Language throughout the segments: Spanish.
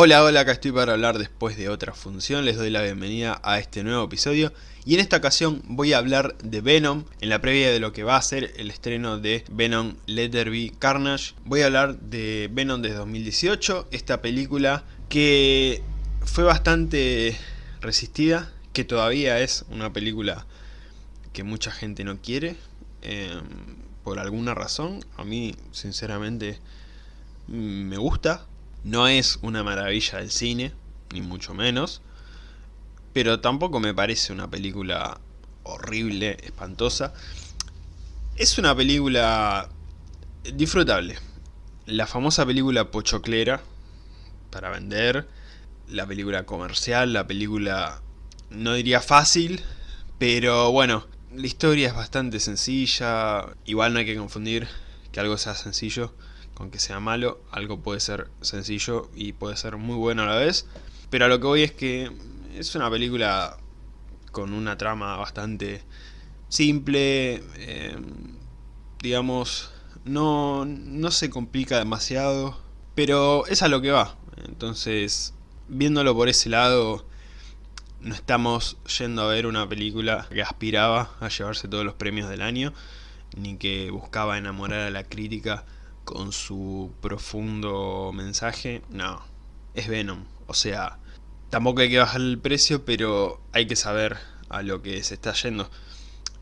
Hola, hola, acá estoy para hablar después de otra función, les doy la bienvenida a este nuevo episodio. Y en esta ocasión voy a hablar de Venom, en la previa de lo que va a ser el estreno de Venom Let There Be Carnage, voy a hablar de Venom de 2018, esta película que fue bastante resistida, que todavía es una película que mucha gente no quiere, eh, por alguna razón, a mí sinceramente me gusta, no es una maravilla del cine, ni mucho menos, pero tampoco me parece una película horrible, espantosa. Es una película disfrutable. La famosa película pochoclera, para vender, la película comercial, la película no diría fácil, pero bueno, la historia es bastante sencilla, igual no hay que confundir que algo sea sencillo con que sea malo, algo puede ser sencillo y puede ser muy bueno a la vez. Pero a lo que voy es que es una película con una trama bastante simple, eh, digamos, no, no se complica demasiado, pero es a lo que va. Entonces, viéndolo por ese lado, no estamos yendo a ver una película que aspiraba a llevarse todos los premios del año, ni que buscaba enamorar a la crítica con su profundo mensaje, no, es Venom. O sea, tampoco hay que bajar el precio, pero hay que saber a lo que se está yendo.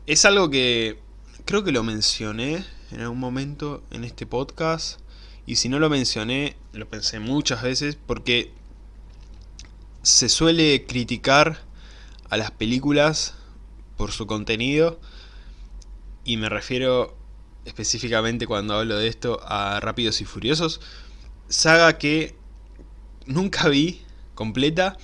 Es algo que creo que lo mencioné en algún momento en este podcast. Y si no lo mencioné, lo pensé muchas veces porque se suele criticar a las películas por su contenido. Y me refiero específicamente cuando hablo de esto, a Rápidos y Furiosos. Saga que nunca vi completa.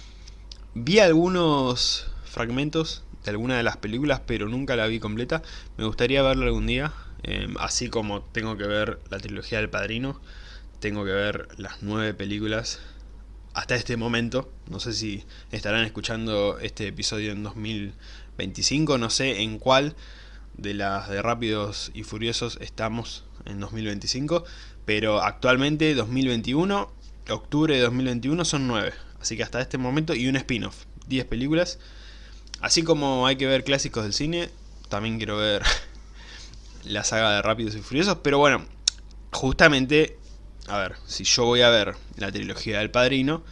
Vi algunos fragmentos de alguna de las películas, pero nunca la vi completa. Me gustaría verla algún día. Em, así como tengo que ver la trilogía del Padrino. Tengo que ver las nueve películas hasta este momento. No sé si estarán escuchando este episodio en 2025, no sé en cuál de las de Rápidos y Furiosos estamos en 2025, pero actualmente 2021, octubre de 2021 son 9, así que hasta este momento y un spin-off, 10 películas. Así como hay que ver clásicos del cine, también quiero ver la saga de Rápidos y Furiosos, pero bueno, justamente, a ver, si yo voy a ver la trilogía del Padrino,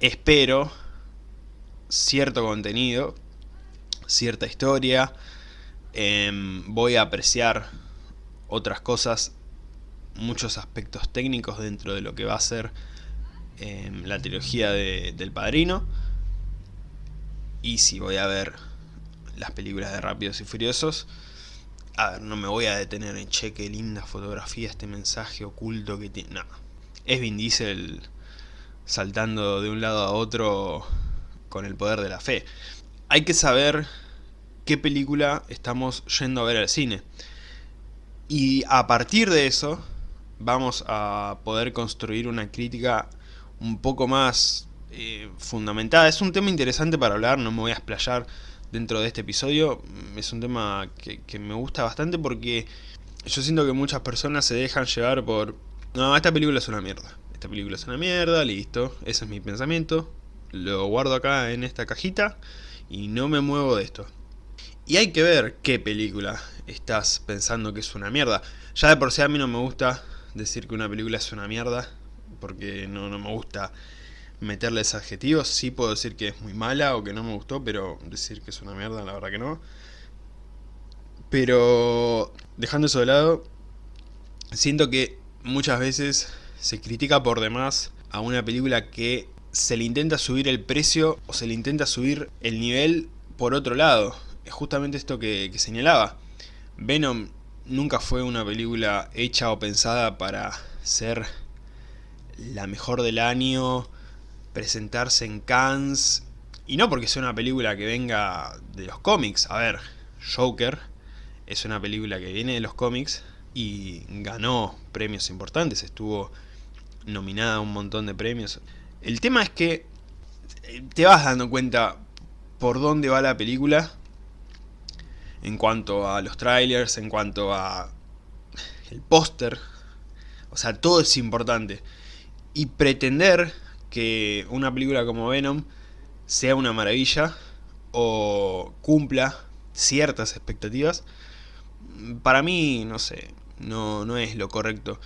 espero cierto contenido cierta historia, em, voy a apreciar otras cosas, muchos aspectos técnicos dentro de lo que va a ser em, la trilogía del Padrino. Y si voy a ver las películas de Rápidos y Furiosos, a ver, no me voy a detener en cheque, linda fotografía, este mensaje oculto que tiene... No, es Vin Diesel saltando de un lado a otro con el poder de la fe hay que saber qué película estamos yendo a ver al cine. Y a partir de eso vamos a poder construir una crítica un poco más eh, fundamentada. Es un tema interesante para hablar, no me voy a explayar dentro de este episodio. Es un tema que, que me gusta bastante porque yo siento que muchas personas se dejan llevar por... No, esta película es una mierda. Esta película es una mierda, listo. Ese es mi pensamiento. Lo guardo acá en esta cajita y no me muevo de esto. Y hay que ver qué película estás pensando que es una mierda. Ya de por sí a mí no me gusta decir que una película es una mierda, porque no, no me gusta meterles adjetivos. Sí puedo decir que es muy mala o que no me gustó, pero decir que es una mierda, la verdad que no. Pero dejando eso de lado, siento que muchas veces se critica por demás a una película que se le intenta subir el precio o se le intenta subir el nivel por otro lado. Es justamente esto que, señalaba. Venom nunca fue una película hecha o pensada para ser la mejor del año, presentarse en Cannes, y no porque sea una película que venga de los cómics. A ver, Joker es una película que viene de los cómics y ganó premios importantes, estuvo nominada a un montón de premios. El tema es que eh, te vas dando cuenta por dónde va la película en cuanto a los trailers, en cuanto a el póster. O sea, todo es importante. Y pretender que una película como Venom sea una maravilla o cumpla ciertas expectativas, para mí, no sé, no, no es lo correcto.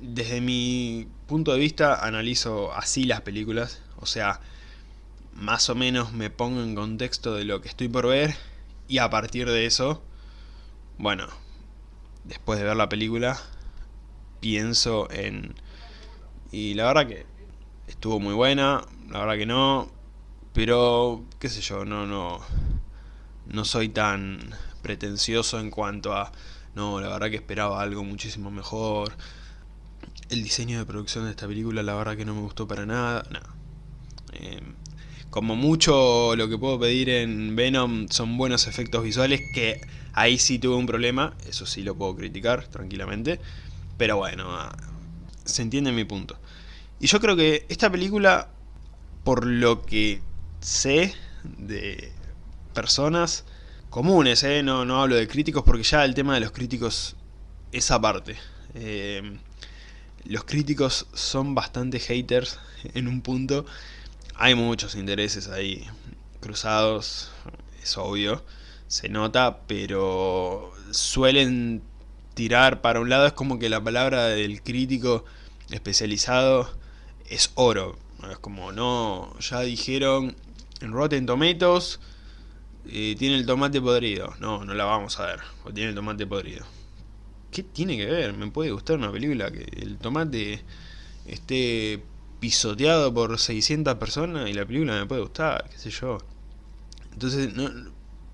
Desde mi punto de vista analizo así las películas, o sea, más o menos me pongo en contexto de lo que estoy por ver y a partir de eso, bueno, después de ver la película, pienso en... Y la verdad que estuvo muy buena, la verdad que no, pero qué sé yo, no, no, no soy tan pretencioso en cuanto a... No, la verdad que esperaba algo muchísimo mejor. El diseño de producción de esta película la verdad que no me gustó para nada. No. Eh, como mucho lo que puedo pedir en Venom son buenos efectos visuales, que ahí sí tuve un problema, eso sí lo puedo criticar tranquilamente, pero bueno, ah, se entiende mi punto. Y yo creo que esta película, por lo que sé de personas comunes, ¿eh? no, no hablo de críticos porque ya el tema de los críticos es aparte. Eh, los críticos son bastante haters en un punto. Hay muchos intereses ahí cruzados, es obvio, se nota, pero suelen tirar para un lado, es como que la palabra del crítico especializado es oro, es como no, ya dijeron en Rotten Tomatoes eh, tiene el tomate podrido, no, no la vamos a ver, o tiene el tomate podrido. ¿Qué tiene que ver? Me puede gustar una película que el tomate esté pisoteado por 600 personas y la película me puede gustar, qué sé yo. Entonces,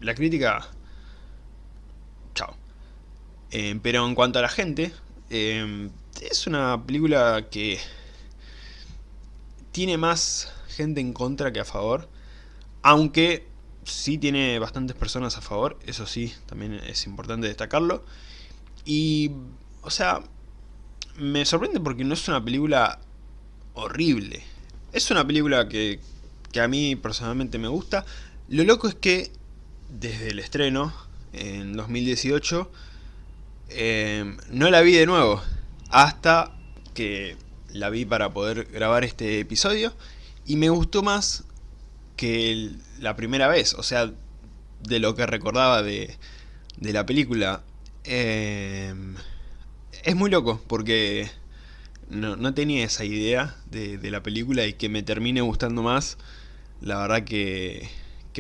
la crítica... Chao. Eh, pero en cuanto a la gente, eh, es una película que tiene más gente en contra que a favor, aunque sí tiene bastantes personas a favor, eso sí, también es importante destacarlo. Y, o sea, me sorprende porque no es una película horrible. Es una película que, a mí personalmente me gusta. Lo loco es que desde el estreno, en 2018, eh, no la vi de nuevo. Hasta que la vi para poder grabar este episodio. Y me gustó más que la primera vez. O sea, de lo que recordaba de, de la película. Eh, es muy loco porque no, tenía esa idea de, la película y que me termine gustando más, la verdad que,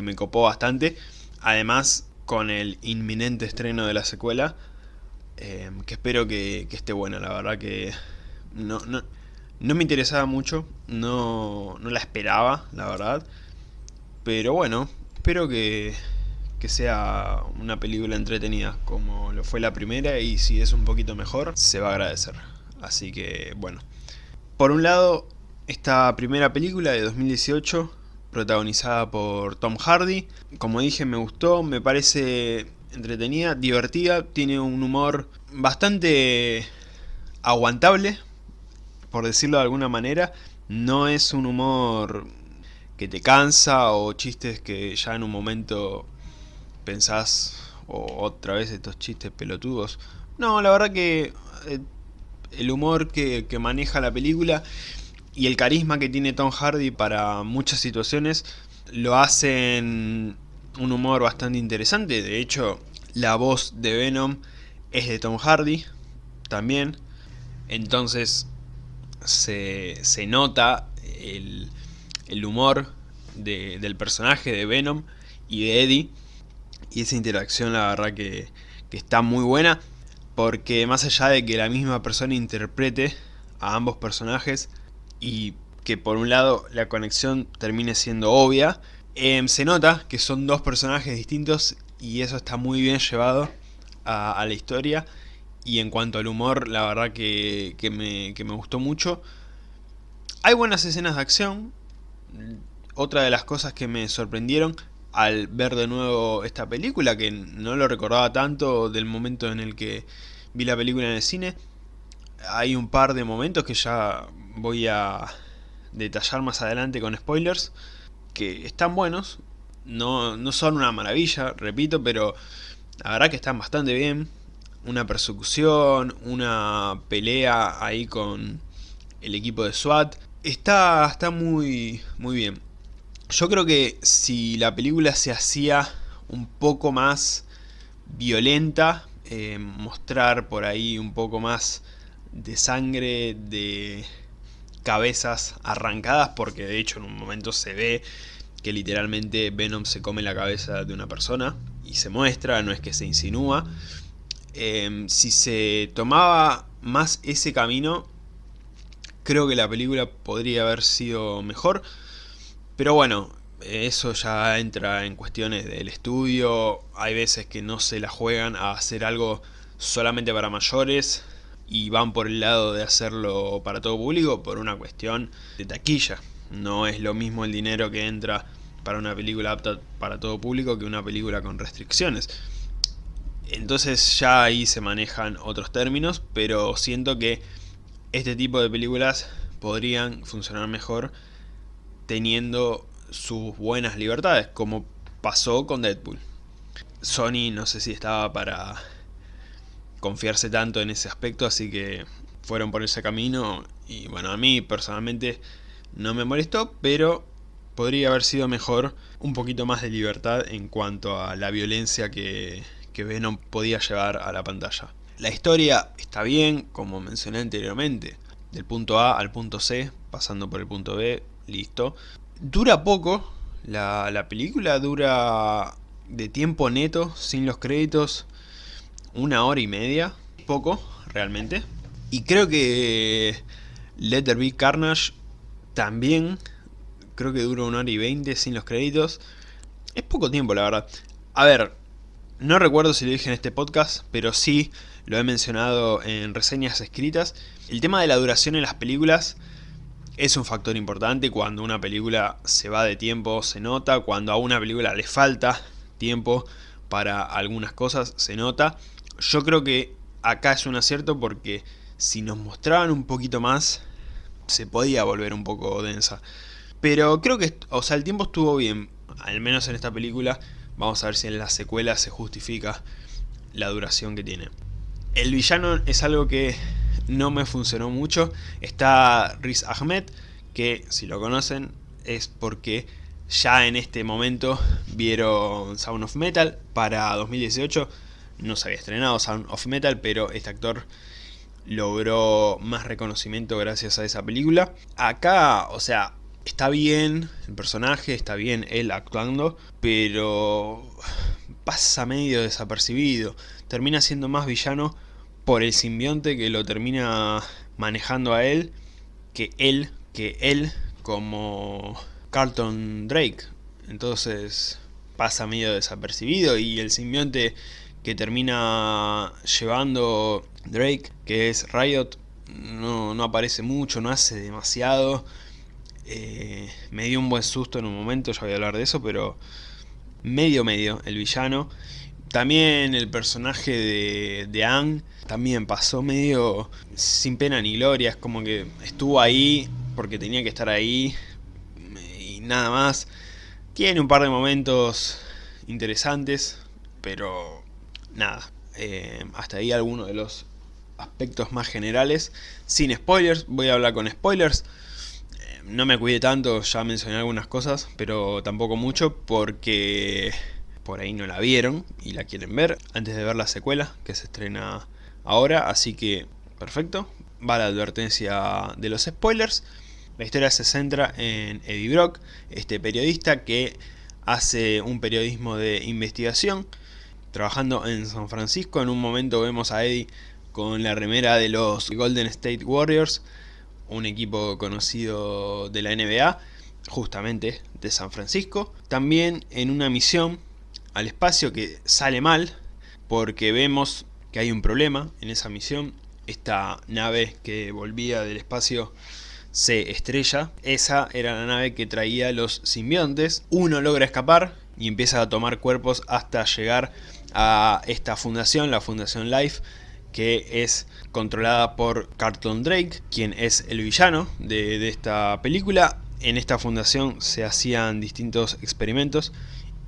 me copó bastante. Además, con el inminente estreno de la secuela, em, que espero que, esté buena, la verdad que no, no, no me interesaba mucho, no, no, la esperaba, la verdad. Pero bueno, espero que, que sea una película entretenida como lo fue la primera y si es un poquito mejor, se va a agradecer. Así que, bueno. Por un lado, esta primera película de 2018, protagonizada por Tom Hardy. Como dije, me gustó, me parece entretenida, divertida, tiene un humor bastante aguantable, por decirlo de alguna manera. No es un humor que te cansa o chistes que ya en un momento pensás otra vez estos chistes pelotudos. No, la verdad que eh, el humor que, maneja la película y el carisma que tiene Tom Hardy para muchas situaciones lo hacen un humor bastante interesante. De hecho, la voz de Venom es de Tom Hardy también. Entonces se, nota el, humor del personaje de Venom y de Eddie. Y esa interacción la verdad que, que está muy buena porque más allá de que la misma persona interprete a ambos personajes y que por un lado la conexión termine siendo obvia, em, se nota que son dos personajes distintos y eso está muy bien llevado a, la historia y en cuanto al humor la verdad que, me, que me gustó mucho. Hay buenas escenas de acción, otra de las cosas que me sorprendieron al ver de nuevo esta película, que no lo recordaba tanto del momento en el que vi la película en el cine. Hay un par de momentos que ya voy a detallar más adelante con spoilers, que están buenos, no, no son una maravilla, repito, pero la verdad que están bastante bien. Una persecución, una pelea ahí con el equipo de SWAT. Está, está muy, muy bien. Yo creo que si la película se hacía un poco más violenta, eh, mostrar por ahí un poco más de sangre, de cabezas arrancadas, porque de hecho en un momento se ve que literalmente Venom se come la cabeza de una persona y se muestra, no es que se insinúa. Em, si se tomaba más ese camino, creo que la película podría haber sido mejor. Pero bueno, eso ya entra en cuestiones del estudio. Hay veces que no se la juegan a hacer algo solamente para mayores y van por el lado de hacerlo para todo público por una cuestión de taquilla. No es lo mismo el dinero que entra para una película apta para todo público que una película con restricciones. Entonces ya ahí se manejan otros términos, pero siento que este tipo de películas podrían funcionar mejor teniendo sus buenas libertades, como pasó con Deadpool. Sony no sé si estaba para confiarse tanto en ese aspecto, así que fueron por ese camino y bueno, a mí personalmente no me molestó, pero podría haber sido mejor un poquito más de libertad en cuanto a la violencia que, Venom podía llevar a la pantalla. La historia está bien, como mencioné anteriormente, del punto A al punto C, pasando por el punto B, listo. Dura poco, la, la película dura de tiempo neto, sin los créditos, una hora y media, poco realmente. Y creo que Let There Carnage también, creo que dura una hora y veinte sin los créditos. Es poco tiempo la verdad. A ver, no recuerdo si lo dije en este podcast, pero sí lo he mencionado en reseñas escritas. El tema de la duración en las películas es un factor importante. Cuando una película se va de tiempo se nota, cuando a una película le falta tiempo para algunas cosas se nota. Yo creo que acá es un acierto porque si nos mostraban un poquito más, se podía volver un poco densa. Pero creo que, o sea, el tiempo estuvo bien, al menos en esta película. Vamos a ver si en la secuela se justifica la duración que tiene. El villano es algo que no me funcionó mucho. Está Riz Ahmed, que si lo conocen es porque ya en este momento vieron Sound of Metal para 2018 no se había estrenado Sound of Metal, pero este actor logró más reconocimiento gracias a esa película. Acá, o sea, está bien el personaje, está bien él actuando, pero pasa medio desapercibido. Termina siendo más villano por el simbionte que lo termina manejando a él, que él, que él como Carlton Drake. Entonces pasa medio desapercibido y el simbionte que termina llevando Drake, que es Riot, no, no aparece mucho, no hace demasiado. Eh, me dio un buen susto en un momento, ya voy a hablar de eso, pero medio medio el villano. También el personaje de, de Ang también pasó medio sin pena ni gloria, es como que estuvo ahí porque tenía que estar ahí y nada más. Tiene un par de momentos interesantes, pero nada, eh, hasta ahí algunos de los aspectos más generales. Sin spoilers, voy a hablar con spoilers. Eh, no me cuide tanto, ya mencioné algunas cosas, pero tampoco mucho porque por ahí no la vieron y la quieren ver antes de ver la secuela que se estrena ahora, así que perfecto. Va la advertencia de los spoilers. La historia se centra en Eddie Brock, este periodista que hace un periodismo de investigación trabajando en San Francisco. En un momento vemos a Eddie con la remera de los Golden State Warriors, un equipo conocido de la NBA, justamente de San Francisco. También en una misión al espacio que sale mal, porque vemos que hay un problema en esa misión. Esta nave que volvía del espacio se estrella. Esa era la nave que traía los simbiontes. Uno logra escapar y empieza a tomar cuerpos hasta llegar a esta fundación, la Fundación Life, que es controlada por Carlton Drake, quien es el villano de, de esta película. En esta fundación se hacían distintos experimentos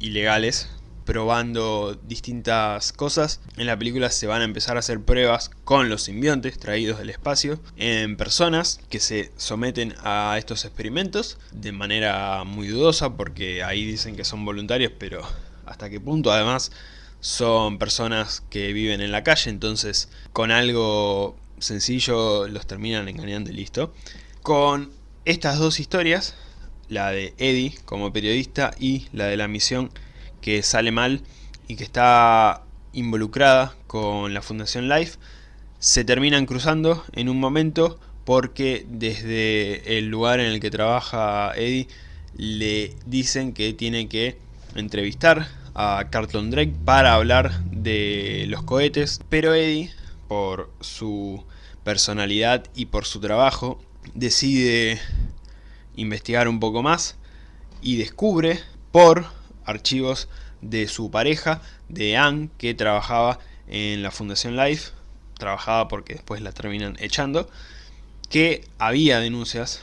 ilegales, probando distintas cosas. En la película se van a empezar a hacer pruebas con los simbiontes traídos del espacio en personas que se someten a estos experimentos de manera muy dudosa porque ahí dicen que son voluntarios pero hasta qué punto además son personas que viven en la calle entonces con algo sencillo los terminan engañando y listo. Con estas dos historias, la de Eddie como periodista y la de la misión que sale mal y que está involucrada con la Fundación Life, se terminan cruzando en un momento porque desde el lugar en el que trabaja Eddie le dicen que tiene que entrevistar a Carlton Drake para hablar de los cohetes, pero Eddie, por su personalidad y por su trabajo, decide investigar un poco más y descubre por archivos de su pareja, de Anne, que trabajaba en la Fundación Life, trabajaba porque después la terminan echando, que había denuncias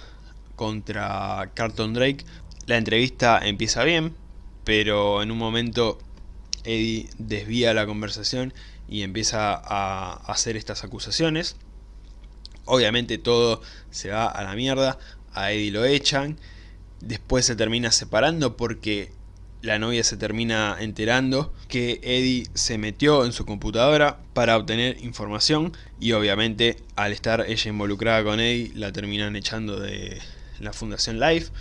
contra Carlton Drake. La entrevista empieza bien, pero en un momento Eddie desvía la conversación y empieza a hacer estas acusaciones. Obviamente todo se va a la mierda, a Eddie lo echan, después se termina separando porque la novia se termina enterando que Eddie se metió en su computadora para obtener información y obviamente al estar ella involucrada con Eddie la terminan echando de la Fundación Life.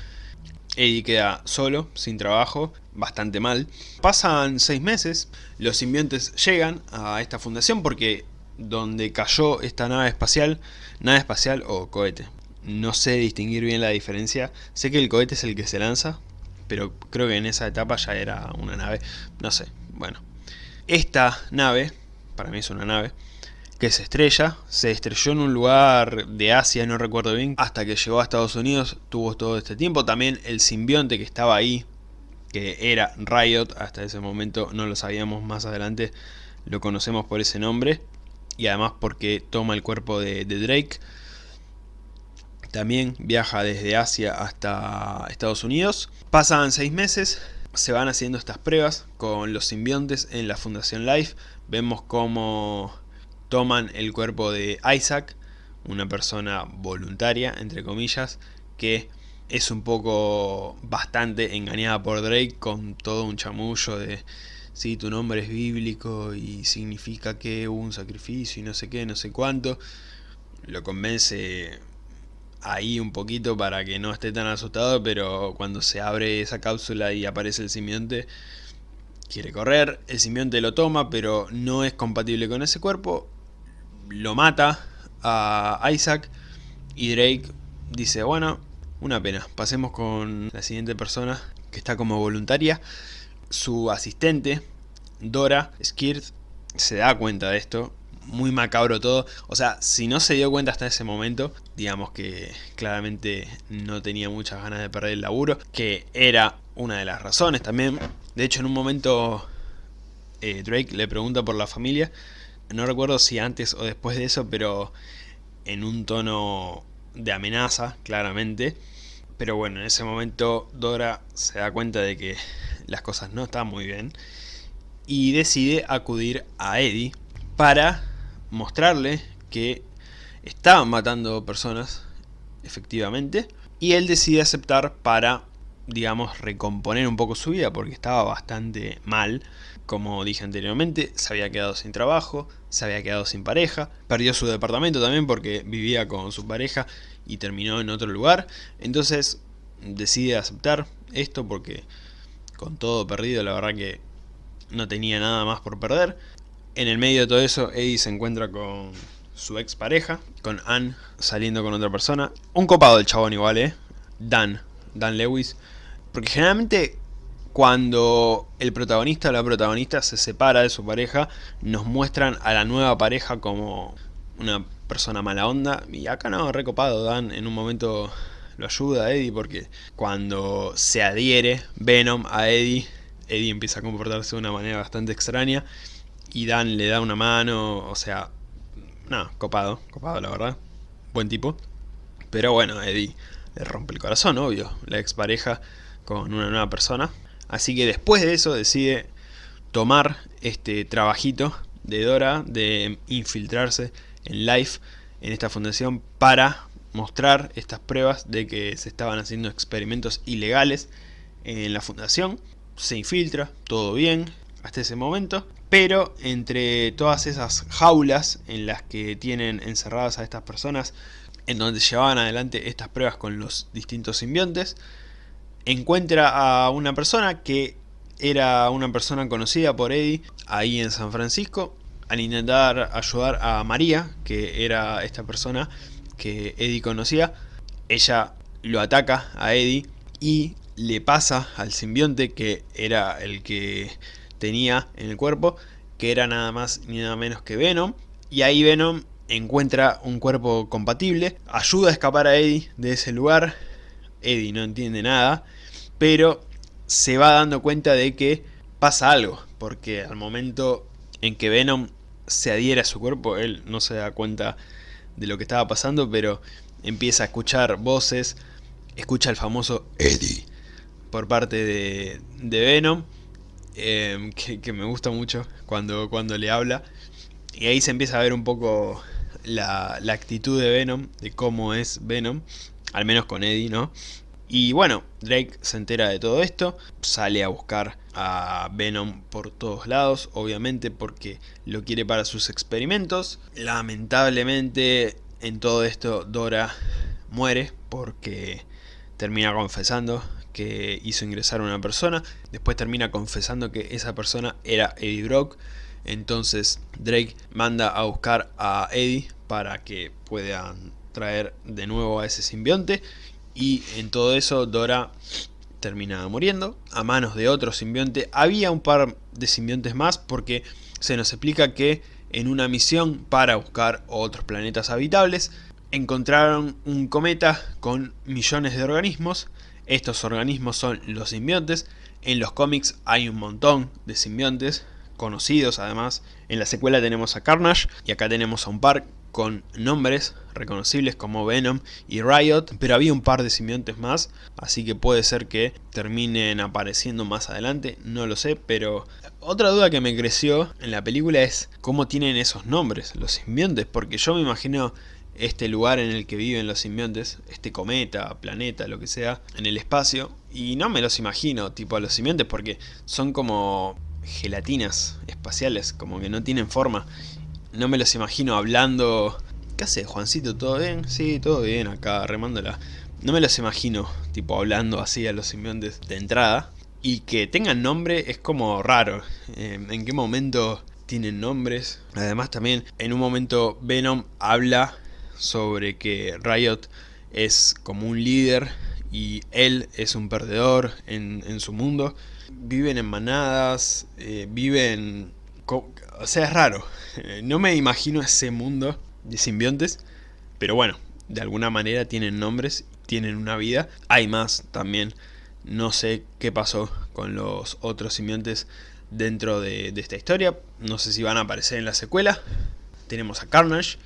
Eddie queda solo, sin trabajo, bastante mal. Pasan seis meses, los simbiontes llegan a esta fundación porque donde cayó esta nave espacial, nave espacial o cohete. No sé distinguir bien la diferencia, sé que el cohete es el que se lanza, pero creo que en esa etapa ya era una nave, no sé, bueno. Esta nave, para mí es una nave, que se estrella, se estrelló en un lugar de Asia, no recuerdo bien, hasta que llegó a Estados Unidos, tuvo todo este tiempo, también el simbionte que estaba ahí, que era Riot, hasta ese momento no lo sabíamos más adelante, lo conocemos por ese nombre, y además porque toma el cuerpo de, de Drake, también viaja desde Asia hasta Estados Unidos. Pasan seis meses, se van haciendo estas pruebas con los simbiontes en la Fundación Life. Vemos cómo toman el cuerpo de Isaac, una persona voluntaria, entre comillas, que es un poco bastante engañada por Drake con todo un chamullo de si tu nombre es bíblico y significa que hubo un sacrificio y no sé qué, no sé cuánto. Lo convence ahí un poquito para que no esté tan asustado, pero cuando se abre esa cápsula y aparece el simbionte, quiere correr, el simbionte lo toma, pero no es compatible con ese cuerpo, lo mata a Isaac y Drake dice, bueno, una pena, pasemos con la siguiente persona que está como voluntaria, su asistente, Dora Skirt, se da cuenta de esto muy macabro todo. O sea, si no se dio cuenta hasta ese momento, digamos que claramente no tenía muchas ganas de perder el laburo, que era una de las razones también. De hecho, en un momento eh, Drake le pregunta por la familia, no recuerdo si antes o después de eso, pero en un tono de amenaza, claramente. Pero bueno, en ese momento Dora se da cuenta de que las cosas no están muy bien y decide acudir a Eddie para mostrarle que estaban matando personas, efectivamente, y él decide aceptar para, digamos, recomponer un poco su vida, porque estaba bastante mal, como dije anteriormente, se había quedado sin trabajo, se había quedado sin pareja, perdió su departamento también porque vivía con su pareja y terminó en otro lugar, entonces decide aceptar esto porque con todo perdido la verdad que no tenía nada más por perder en el medio de todo eso, Eddie se encuentra con su ex pareja, con Anne saliendo con otra persona. Un copado del chabón igual, ¿eh? Dan, Dan Lewis. Porque generalmente cuando el protagonista o la protagonista se separa de su pareja, nos muestran a la nueva pareja como una persona mala onda. Y acá no, recopado, Dan en un momento lo ayuda a Eddie porque cuando se adhiere Venom a Eddie, Eddie empieza a comportarse de una manera bastante extraña y Dan le da una mano, o sea, no, copado, copado la verdad, buen tipo. Pero bueno, Eddie le rompe el corazón, obvio, la expareja con una nueva persona. Así que después de eso decide tomar este trabajito de Dora de infiltrarse en Life en esta fundación para mostrar estas pruebas de que se estaban haciendo experimentos ilegales en la fundación. Se infiltra, todo bien hasta ese momento, pero entre todas esas jaulas en las que tienen encerradas a estas personas, en donde llevaban adelante estas pruebas con los distintos simbiontes, encuentra a una persona que era una persona conocida por Eddie ahí en San Francisco, al intentar ayudar a María, que era esta persona que Eddie conocía, ella lo ataca a Eddie y le pasa al simbionte que era el que tenía en el cuerpo, que era nada más ni nada menos que Venom, y ahí Venom encuentra un cuerpo compatible, ayuda a escapar a Eddie de ese lugar, Eddie no entiende nada, pero se va dando cuenta de que pasa algo, porque al momento en que Venom se adhiere a su cuerpo, él no se da cuenta de lo que estaba pasando, pero empieza a escuchar voces, escucha el famoso Eddie por parte de, Venom, em, que, me gusta mucho cuando, cuando le habla, y ahí se empieza a ver un poco la, la actitud de Venom, de cómo es Venom, al menos con Eddie, ¿no? Y bueno, Drake se entera de todo esto, sale a buscar a Venom por todos lados, obviamente porque lo quiere para sus experimentos. Lamentablemente en todo esto Dora muere porque termina confesando que hizo ingresar a una persona, después termina confesando que esa persona era Eddie Brock, entonces Drake manda a buscar a Eddie para que puedan traer de nuevo a ese simbionte y en todo eso Dora termina muriendo a manos de otro simbionte. Había un par de simbiontes más porque se nos explica que en una misión para buscar otros planetas habitables encontraron un cometa con millones de organismos. Estos organismos son los simbiontes. En los cómics hay un montón de simbiontes conocidos además. En la secuela tenemos a Carnage y acá tenemos a un par con nombres reconocibles como Venom y Riot, pero había un par de simbiontes más, así que puede ser que terminen apareciendo más adelante, no lo sé, pero otra duda que me creció en la película es cómo tienen esos nombres, los simbiontes, porque yo me imagino este lugar en el que viven los simbiontes, este cometa, planeta, lo que sea, en el espacio, y no me los imagino, tipo a los simbiontes, porque son como gelatinas espaciales, como que no tienen forma, no me los imagino hablando... ¿Qué hace Juancito? ¿Todo bien? Sí, todo bien acá, remándola. No me los imagino, tipo, hablando así a los simbiontes de entrada. Y que tengan nombre es como raro. Eh, ¿En qué momento tienen nombres? Además también, en un momento Venom habla sobre que Riot es como un líder y él es un perdedor en, su mundo. Viven en manadas, eh, viven o sea, es raro. Eh, no me imagino ese mundo de simbiontes, pero bueno, de alguna manera tienen nombres, tienen una vida. Hay más también. No sé qué pasó con los otros simbiontes dentro de, esta historia. No sé si van a aparecer en la secuela. Tenemos a Carnage,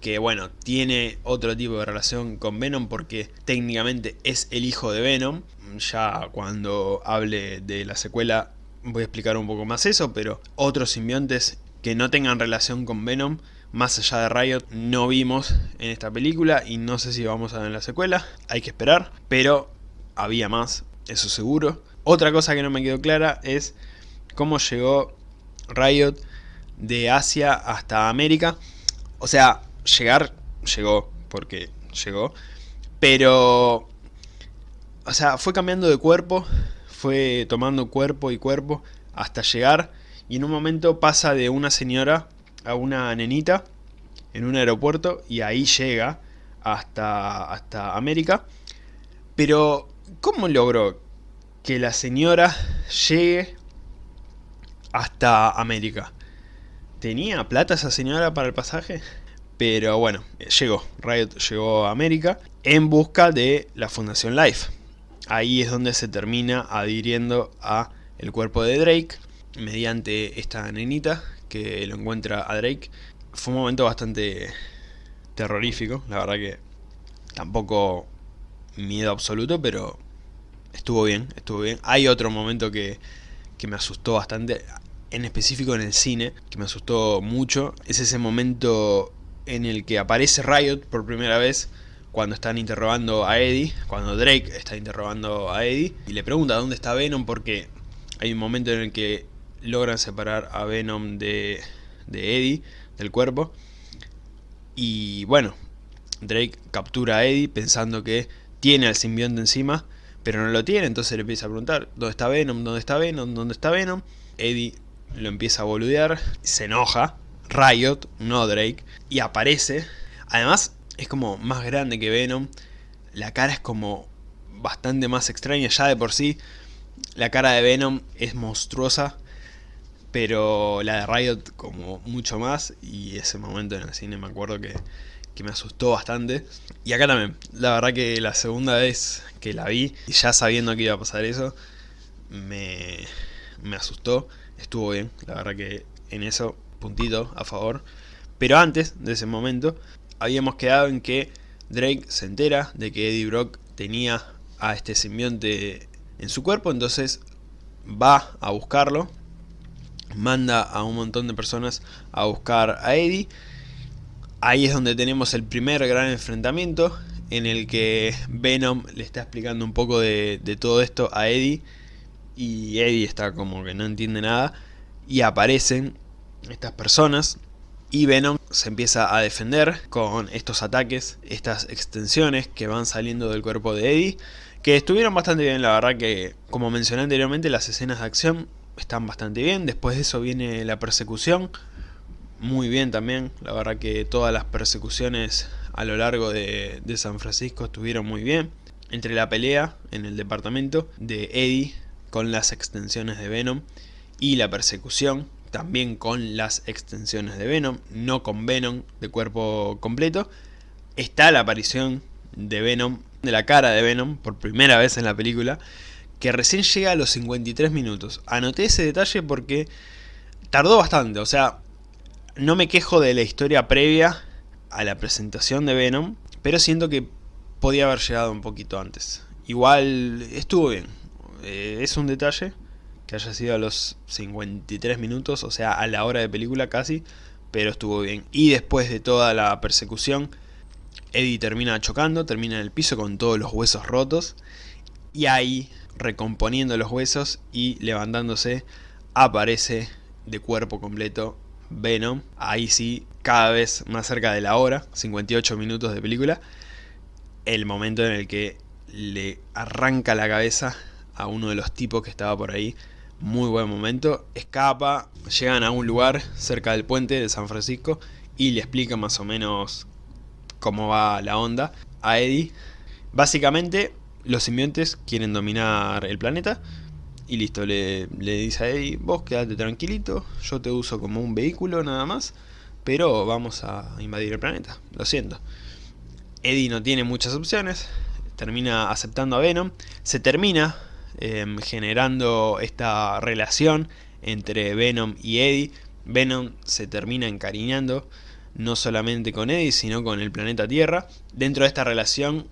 que bueno, tiene otro tipo de relación con Venom porque técnicamente es el hijo de Venom. Ya cuando hable de la secuela voy a explicar un poco más eso, pero otros simbiontes que no tengan relación con Venom, más allá de Riot, no vimos en esta película y no sé si vamos a ver en la secuela, hay que esperar, pero había más, eso seguro. Otra cosa que no me quedó clara es cómo llegó Riot de Asia hasta América. O sea, llegar, llegó, porque llegó, pero... O sea, fue cambiando de cuerpo fue tomando cuerpo y cuerpo hasta llegar y en un momento pasa de una señora a una nenita en un aeropuerto y ahí llega hasta, hasta América. Pero, ¿cómo logró que la señora llegue hasta América? ¿Tenía plata esa señora para el pasaje? Pero bueno, llegó, Riot llegó a América en busca de la Fundación Life ahí es donde se termina adhiriendo a el cuerpo de Drake mediante esta nenita que lo encuentra a Drake. Fue un momento bastante terrorífico, la verdad que tampoco miedo absoluto, pero estuvo bien, estuvo bien. Hay otro momento que, que me asustó bastante. en específico en el cine, que me asustó mucho, es ese momento en el que aparece Riot por primera vez cuando están interrogando a Eddie, cuando Drake está interrogando a Eddie, y le pregunta dónde está Venom porque hay un momento en el que logran separar a Venom de, de Eddie, del cuerpo, y bueno, Drake captura a Eddie pensando que tiene al simbionte encima, pero no lo tiene, entonces le empieza a preguntar, ¿dónde está Venom? ¿Dónde está Venom? ¿Dónde está Venom? Eddie lo empieza a boludear, se enoja, Riot, no Drake, y aparece. Además, es como más grande que Venom, la cara es como bastante más extraña ya de por sí. La cara de Venom es monstruosa, pero la de Riot como mucho más, y ese momento en el cine me acuerdo que, que me asustó bastante. Y acá también, la verdad que la segunda vez que la vi, ya sabiendo que iba a pasar eso, me, me asustó, estuvo bien, la verdad que en eso, puntito a favor. Pero antes de ese momento, habíamos quedado en que Drake se entera de que Eddie Brock tenía a este simbionte en su cuerpo, entonces va a buscarlo, manda a un montón de personas a buscar a Eddie. Ahí es donde tenemos el primer gran enfrentamiento en el que Venom le está explicando un poco de, de todo esto a Eddie y Eddie está como que no entiende nada y aparecen estas personas y Venom se empieza a defender con estos ataques, estas extensiones que van saliendo del cuerpo de Eddie que estuvieron bastante bien, la verdad que como mencioné anteriormente las escenas de acción están bastante bien, después de eso viene la persecución muy bien también, la verdad que todas las persecuciones a lo largo de, de San Francisco estuvieron muy bien. Entre la pelea en el departamento de Eddie con las extensiones de Venom y la persecución también con las extensiones de Venom, no con Venom de cuerpo completo. Está la aparición de Venom, de la cara de Venom, por primera vez en la película, que recién llega a los 53 minutos. Anoté ese detalle porque tardó bastante, o sea, no me quejo de la historia previa a la presentación de Venom, pero siento que podía haber llegado un poquito antes. Igual estuvo bien, eh, es un detalle que haya sido a los 53 minutos, o sea, a la hora de película casi, pero estuvo bien. Y después de toda la persecución, Eddie termina chocando, termina en el piso con todos los huesos rotos, y ahí, recomponiendo los huesos y levantándose, aparece de cuerpo completo Venom, ahí sí, cada vez más cerca de la hora, 58 minutos de película, el momento en el que le arranca la cabeza a uno de los tipos que estaba por ahí. Muy buen momento. Escapa, llegan a un lugar cerca del puente de San Francisco y le explica más o menos cómo va la onda a Eddie. Básicamente, los simbiontes quieren dominar el planeta y listo, le, le, dice a Eddie, vos quédate tranquilito, yo te uso como un vehículo nada más, pero vamos a invadir el planeta, lo siento. Eddie no tiene muchas opciones, termina aceptando a Venom, se termina Em, generando esta relación entre Venom y Eddie. Venom se termina encariñando no solamente con Eddie, sino con el planeta Tierra. Dentro de esta relación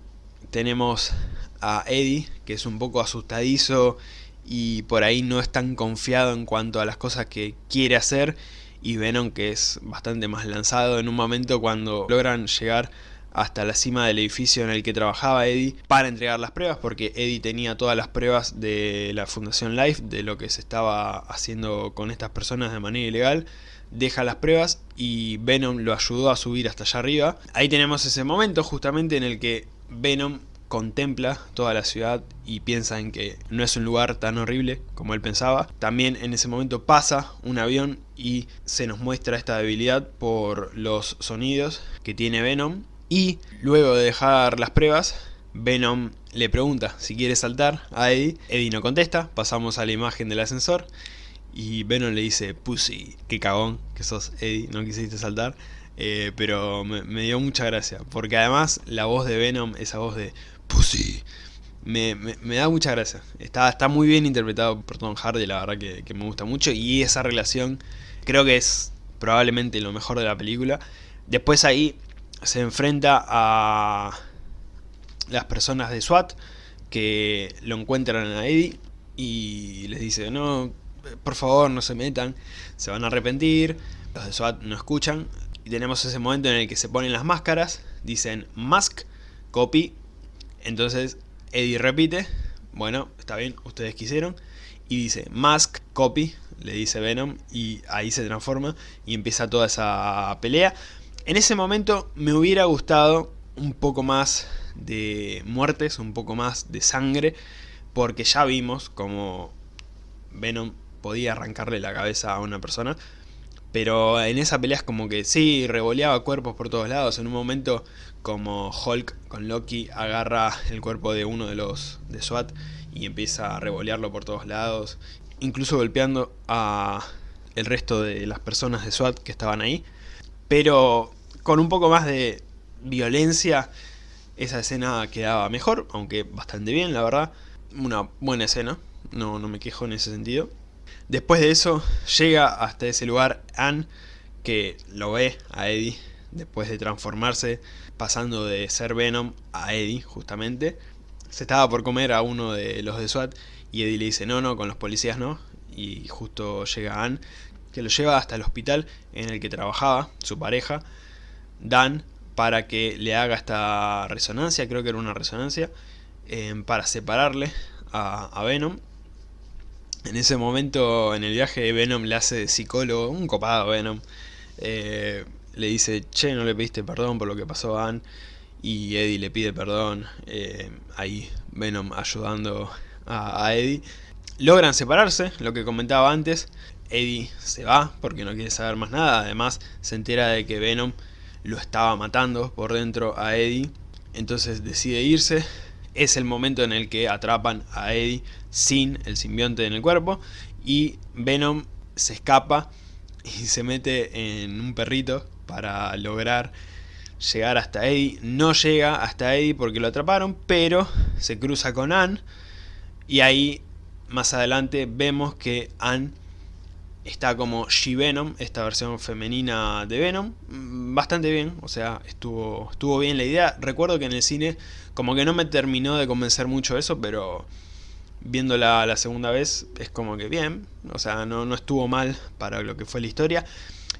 tenemos a Eddie, que es un poco asustadizo y por ahí no es tan confiado en cuanto a las cosas que quiere hacer. Y Venom que es bastante más lanzado en un momento cuando logran llegar hasta la cima del edificio en el que trabajaba Eddie para entregar las pruebas porque Eddie tenía todas las pruebas de la Fundación Life de lo que se estaba haciendo con estas personas de manera ilegal. Deja las pruebas y Venom lo ayudó a subir hasta allá arriba. Ahí tenemos ese momento justamente en el que Venom contempla toda la ciudad y piensa en que no es un lugar tan horrible como él pensaba. También en ese momento pasa un avión y se nos muestra esta debilidad por los sonidos que tiene Venom y luego de dejar las pruebas, Venom le pregunta si quiere saltar a Eddie. Eddie no contesta, pasamos a la imagen del ascensor. Y Venom le dice, Pussy, qué cagón que sos Eddie, no quisiste saltar. Eh, pero me, dio mucha gracia, porque además la voz de Venom, esa voz de Pussy, me, da mucha gracia. Está, está muy bien interpretado por Tom Hardy, la verdad que me gusta mucho. Y esa relación creo que es probablemente lo mejor de la película. Después ahí se enfrenta a las personas de SWAT que lo encuentran a Eddie y les dice, no, por favor no se metan, se van a arrepentir, los de SWAT no escuchan, y tenemos ese momento en el que se ponen las máscaras, dicen mask, copy, entonces Eddie repite, bueno, está bien, ustedes quisieron, y dice mask, copy, le dice Venom, y ahí se transforma y empieza toda esa pelea. En ese momento me hubiera gustado un poco más de muertes, un poco más de sangre, porque ya vimos como Venom podía arrancarle la cabeza a una persona, pero en esa pelea es como que sí, revoleaba cuerpos por todos lados, en un momento como Hulk con Loki agarra el cuerpo de uno de los de SWAT y empieza a revolearlo por todos lados, incluso golpeando a el resto de las personas de SWAT que estaban ahí, pero con un poco más de violencia esa escena quedaba mejor, aunque bastante bien la verdad, una buena escena, no, no me quejo en ese sentido. Después de eso llega hasta ese lugar Anne que lo ve a Eddie después de transformarse pasando de ser Venom a Eddie justamente. Se estaba por comer a uno de los de SWAT y Eddie le dice no, no, con los policías no. Y justo llega Anne que lo lleva hasta el hospital en el que trabajaba su pareja, Dan, para que le haga esta resonancia, creo que era una resonancia, eh, para separarle a, Venom. En ese momento en el viaje Venom le hace de psicólogo, un copado Venom. Eh, le dice, che, no le pediste perdón por lo que pasó a Anne. Y Eddie le pide perdón. Eh, ahí Venom ayudando a, Eddie. Logran separarse, lo que comentaba antes. Eddie se va porque no quiere saber más nada. Además se entera de que Venom lo estaba matando por dentro a Eddie. Entonces decide irse. Es el momento en el que atrapan a Eddie sin el simbionte en el cuerpo. Y Venom se escapa y se mete en un perrito para lograr llegar hasta Eddie. No llega hasta Eddie porque lo atraparon, pero se cruza con Anne. Y ahí, más adelante, vemos que Anne está como She-Venom, esta versión femenina de Venom. Mm, bastante bien, o sea, estuvo, estuvo bien la idea. Recuerdo que en el cine como que no me terminó de convencer mucho eso, pero viéndola la segunda vez es como que bien. O sea, no, no estuvo mal para lo que fue la historia.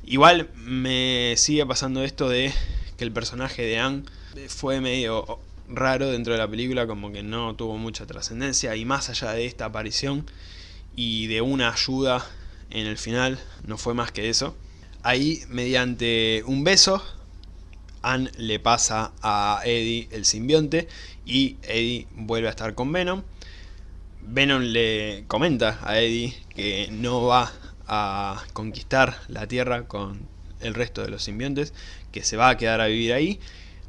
Igual me sigue pasando esto de que el personaje de Anne fue medio raro dentro de la película, como que no tuvo mucha trascendencia y más allá de esta aparición y de una ayuda en el final, no fue más que eso. Ahí, mediante un beso, Anne le pasa a Eddie el simbionte y Eddie vuelve a estar con Venom. Venom le comenta a Eddie que no va a conquistar la Tierra con el resto de los simbiontes, que se va a quedar a vivir ahí,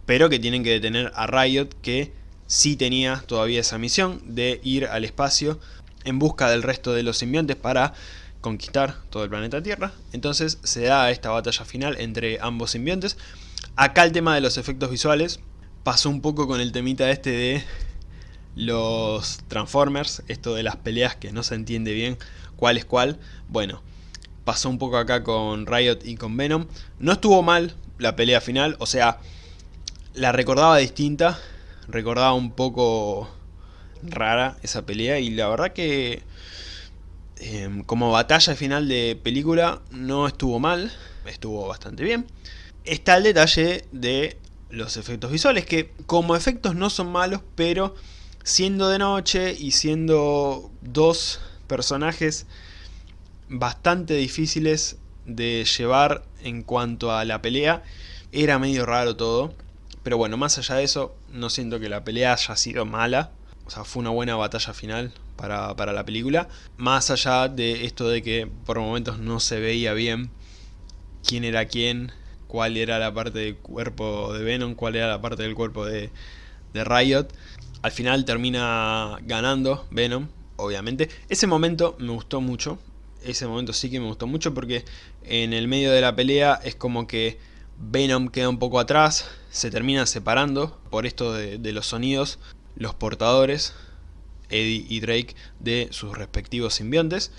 pero que tienen que detener a Riot, que sí tenía todavía esa misión de ir al espacio en busca del resto de los simbiontes para conquistar todo el planeta Tierra. Entonces se da esta batalla final entre ambos simbiontes. Acá el tema de los efectos visuales pasó un poco con el temita este de los Transformers, esto de las peleas que no se entiende bien cuál es cuál. Bueno, pasó un poco acá con Riot y con Venom. No estuvo mal la pelea final, o sea, la recordaba distinta, recordaba un poco rara esa pelea y la verdad que em, como batalla final de película no estuvo mal, estuvo bastante bien. Está el detalle de los efectos visuales, que como efectos no son malos, pero siendo de noche y siendo dos personajes bastante difíciles de llevar en cuanto a la pelea. Era medio raro todo. Pero bueno, más allá de eso, no siento que la pelea haya sido mala. O sea, fue una buena batalla final para, para la película. Más allá de esto de que por momentos no se veía bien quién era quién, cuál era la parte del cuerpo de Venom, cuál era la parte del cuerpo de, de Riot. Al final termina ganando Venom, obviamente. Ese momento me gustó mucho, ese momento sí que me gustó mucho porque en el medio de la pelea es como que Venom queda un poco atrás, se termina separando por esto de, los sonidos, los portadores, Eddie y Drake, de sus respectivos simbiontes.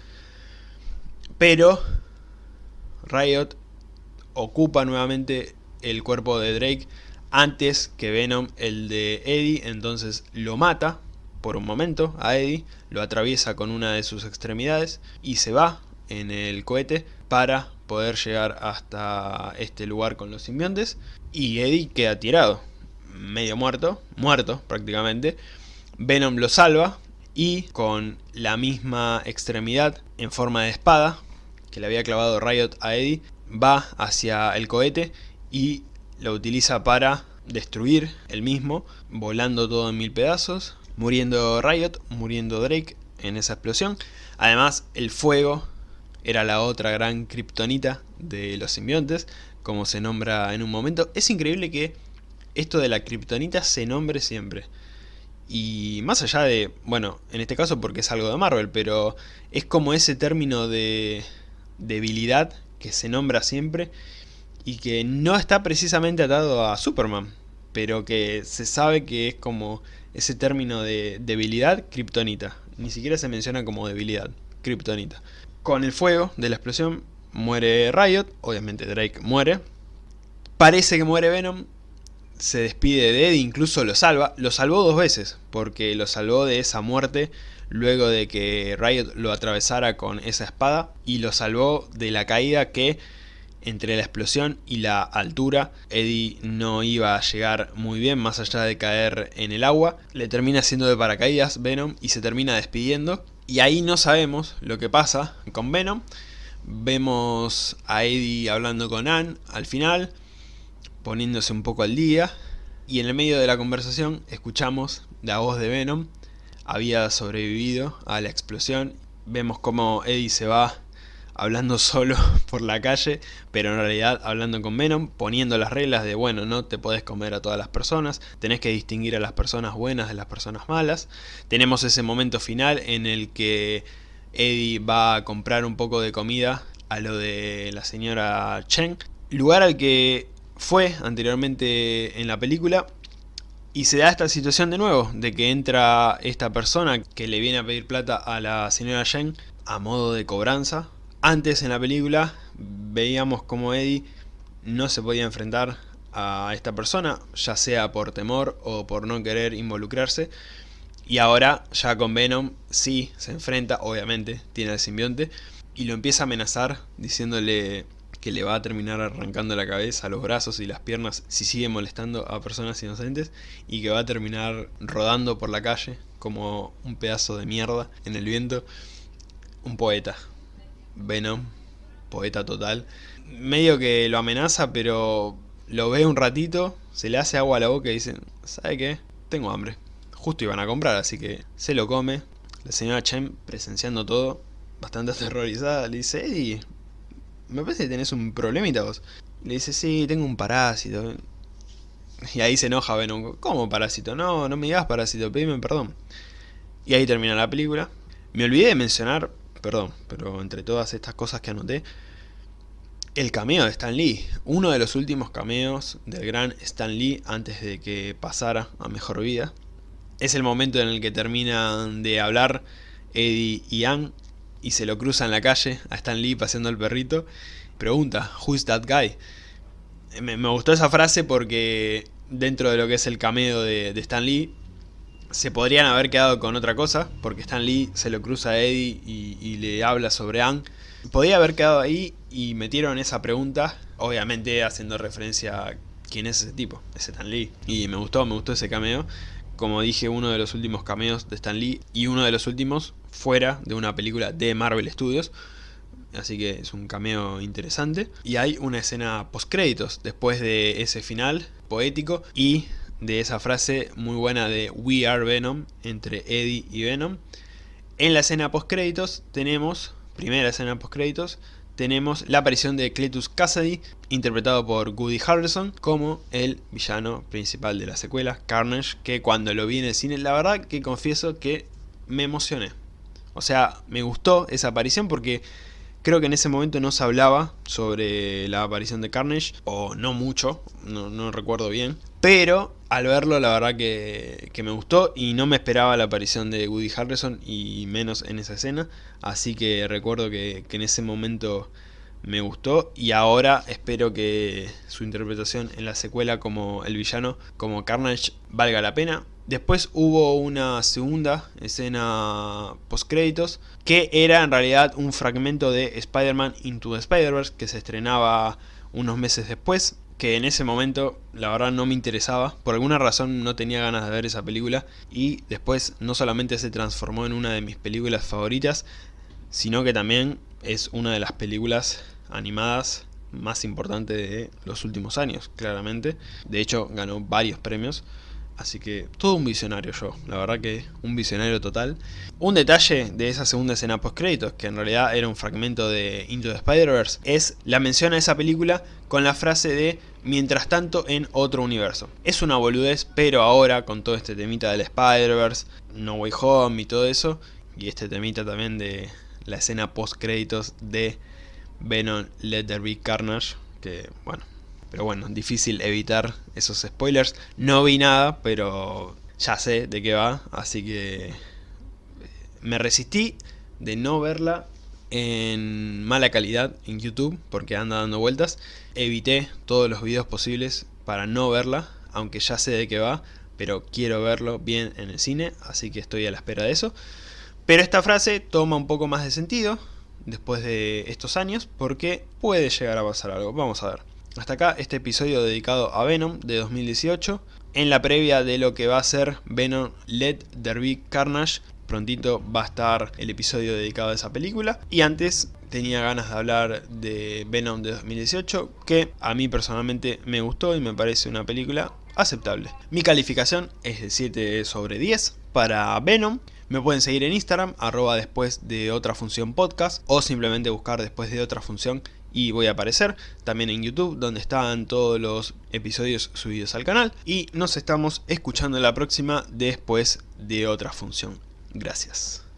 Pero Riot ocupa nuevamente el cuerpo de Drake antes que Venom el de Eddie, entonces lo mata por un momento a Eddie, lo atraviesa con una de sus extremidades y se va en el cohete para poder llegar hasta este lugar con los simbiontes y Eddie queda tirado, medio muerto, muerto prácticamente. Venom lo salva y con la misma extremidad en forma de espada que le había clavado Riot a Eddie, va hacia el cohete y lo utiliza para destruir el mismo, volando todo en mil pedazos, muriendo Riot, muriendo Drake en esa explosión. Además, el fuego era la otra gran kriptonita de los simbiontes, como se nombra en un momento. Es increíble que esto de la kriptonita se nombre siempre. Y más allá de, bueno, en este caso porque es algo de Marvel, pero es como ese término de debilidad que se nombra siempre y que no está precisamente atado a Superman, pero que se sabe que es como ese término de debilidad kriptonita. Ni siquiera se menciona como debilidad, kriptonita. Con el fuego de la explosión muere Riot, obviamente Drake muere. Parece que muere Venom, se despide de Eddie, incluso lo salva. Lo salvó dos veces, porque lo salvó de esa muerte luego de que Riot lo atravesara con esa espada. Y lo salvó de la caída que entre la explosión y la altura Eddie no iba a llegar muy bien más allá de caer en el agua. Le termina haciendo de paracaídas Venom y se termina despidiendo. Y ahí no sabemos lo que pasa con Venom. Vemos a Eddie hablando con Anne al final poniéndose un poco al día y en el medio de la conversación escuchamos la voz de Venom había sobrevivido a la explosión vemos como Eddie se va hablando solo por la calle, pero en realidad hablando con Venom, poniendo las reglas de bueno, no te podés comer a todas las personas, tenés que distinguir a las personas buenas de las personas malas. Tenemos ese momento final en el que Eddie va a comprar un poco de comida a lo de la señora Chen, lugar al que fue anteriormente en la película y se da esta situación de nuevo, de que entra esta persona que le viene a pedir plata a la señora Jen a modo de cobranza. Antes en la película veíamos como Eddie no se podía enfrentar a esta persona, ya sea por temor o por no querer involucrarse. Y ahora ya con Venom sí se enfrenta, obviamente tiene el simbionte, y lo empieza a amenazar diciéndole que le va a terminar arrancando la cabeza, los brazos y las piernas si sigue molestando a personas inocentes y que va a terminar rodando por la calle como un pedazo de mierda en el viento. Un poeta. Venom, poeta total. Medio que lo amenaza, pero lo ve un ratito, se le hace agua a la boca y dice, ¿sabe qué? Tengo hambre. Justo iban a comprar, así que se lo come. La señora Chen, presenciando todo, bastante aterrorizada, le dice, Eddie, me parece que tenés un problemita vos. Le dice, sí, tengo un parásito. Y ahí se enoja Venom, ¿cómo parásito? No, no me digas parásito, pedime perdón. Y ahí termina la película. Me olvidé de mencionar, perdón, pero entre todas estas cosas que anoté, el cameo de Stan Lee. Uno de los últimos cameos del gran Stan Lee antes de que pasara a Mejor Vida. Es el momento en el que terminan de hablar Eddie y Ann y se lo cruza en la calle a Stan Lee paseando al perrito. Pregunta, ¿Who's that guy? Me, gustó esa frase porque dentro de lo que es el cameo de, Stan Lee se podrían haber quedado con otra cosa, porque Stan Lee se lo cruza a Eddie y, le habla sobre Anne. Podría haber quedado ahí y metieron esa pregunta, obviamente haciendo referencia a quién es ese tipo, ese Stan Lee. Y me gustó, me gustó ese cameo como dije, uno de los últimos cameos de Stan Lee y uno de los últimos fuera de una película de Marvel Studios. Así que es un cameo interesante. Y hay una escena post créditos después de ese final poético y de esa frase muy buena de We Are Venom entre Eddie y Venom. En la escena post créditos tenemos, primera escena post créditos, tenemos la aparición de Cletus Cassidy, interpretado por Woody Harrelson, como el villano principal de la secuela, Carnage, que cuando lo vi en el cine, la verdad que confieso que me emocioné. O sea, me gustó esa aparición porque creo que en ese momento no se hablaba sobre la aparición de Carnage, o no mucho, no, recuerdo bien. Pero al verlo la verdad que, me gustó y no me esperaba la aparición de Woody Harrelson y menos en esa escena. Así que recuerdo que, en ese momento me gustó y ahora espero que su interpretación en la secuela como el villano, como Carnage, valga la pena. Después hubo una segunda escena post créditos que era en realidad un fragmento de Spider-Man Into the Spider-Verse que se estrenaba unos meses después que en ese momento la verdad no me interesaba, por alguna razón no tenía ganas de ver esa película y después no solamente se transformó en una de mis películas favoritas, sino que también es una de las películas animadas más importantes de los últimos años, claramente. De hecho ganó varios premios. Así que todo un visionario yo, la verdad que un visionario total. Un detalle de esa segunda escena post créditos, que en realidad era un fragmento de Into the Spider-Verse, es la mención a esa película con la frase de mientras tanto en otro universo. Es una boludez, pero ahora con todo este temita del Spider-Verse, No Way Home y todo eso, y este temita también de la escena post créditos de Venom Let There Be Carnage, que bueno, pero bueno, difícil evitar esos spoilers. No vi nada, pero ya sé de qué va, así que eh, me resistí de no verla en mala calidad en YouTube, porque anda dando vueltas. Evité todos los videos posibles para no verla, aunque ya sé de qué va, pero quiero verlo bien en el cine, así que estoy a la espera de eso. Pero esta frase toma un poco más de sentido después de estos años, porque puede llegar a pasar algo. Vamos a ver. Hasta acá este episodio dedicado a Venom de 2018. En la previa de lo que va a ser Venom Let There Carnage, prontito va a estar el episodio dedicado a esa película. Y antes tenía ganas de hablar de Venom de 2018, que a mí personalmente me gustó y me parece una película aceptable. Mi calificación es de 7 sobre 10 para Venom. Me pueden seguir en Instagram, arroba después de otra función podcast, o simplemente buscar después de otra función y voy a aparecer también en YouTube donde están todos los episodios subidos al canal y nos estamos escuchando la próxima después de otra función. Gracias.